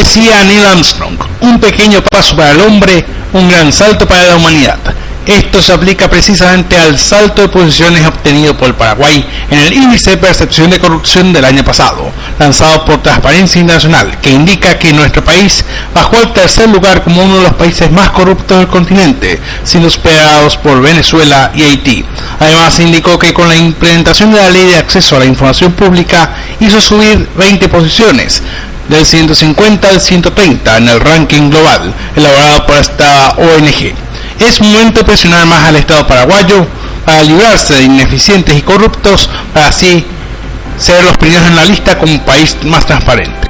decía Neil Armstrong, un pequeño paso para el hombre, un gran salto para la humanidad. Esto se aplica precisamente al salto de posiciones obtenido por Paraguay en el índice de percepción de corrupción del año pasado, lanzado por Transparencia Internacional, que indica que nuestro país bajó al tercer lugar como uno de los países más corruptos del continente, siendo superados por Venezuela y Haití. Además, indicó que con la implementación de la ley de acceso a la información pública hizo subir 20 posiciones, del 150 al 130 en el ranking global elaborado por esta ONG es momento de presionar más al Estado paraguayo para librarse de ineficientes y corruptos para así ser los primeros en la lista como país más transparente.